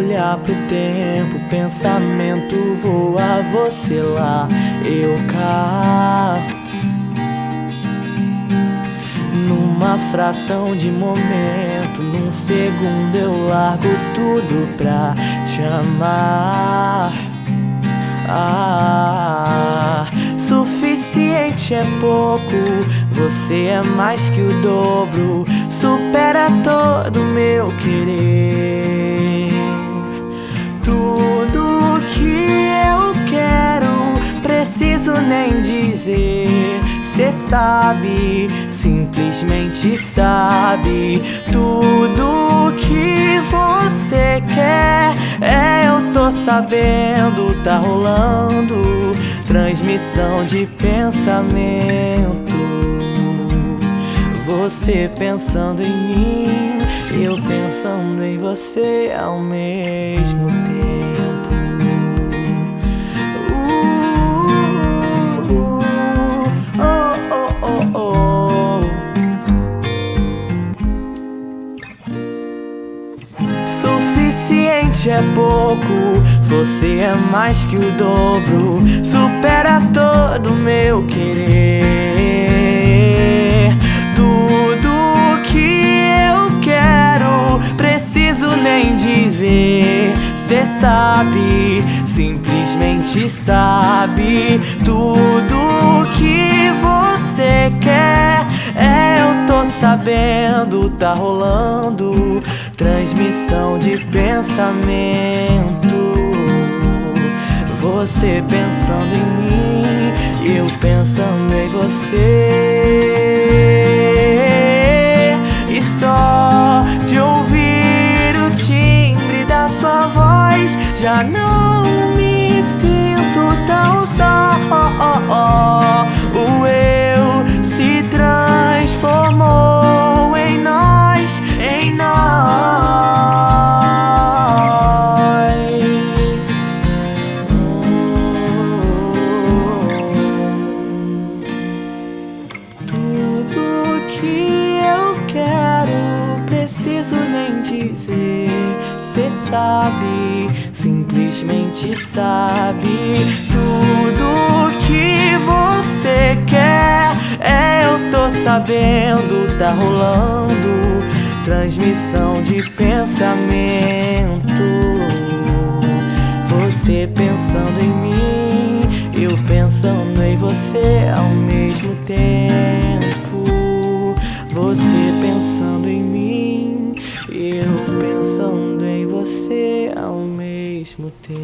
olhar pro tempo, pensamento voa, você lá, eu cá. Numa fração de momento, num segundo eu largo tudo pra te amar. Ah, suficiente é pouco, você é mais que o dobro, supera todo meu querer. Tudo que eu quero, preciso nem dizer. Cê sabe, simplesmente sabe tudo que você quer. É, eu tô sabendo, tá rolando transmissão de pensamento. Você pensando em mim, eu pensando em você ao mesmo tempo. Uh, oh, oh, oh, Suficiente é pouco, você é mais que o dobro, supera todo dizer. Cê sabe, simplesmente sabe tudo que você quer. É, eu tô sabendo, tá rolando transmissão de pensamento. Você pensando em mim, eu pensando em você. Já não me sinto tão só. O eu se transformou em nós, em nós. Tudo que eu quero, preciso nem dizer. Cê sabe, simplesmente sabe tudo que você quer. É, eu tô sabendo, tá rolando transmissão de pensamento. Você pensando em mim, eu pensando em você ao mesmo tempo. Você pensando em mim, eu pensando você ao mesmo tempo.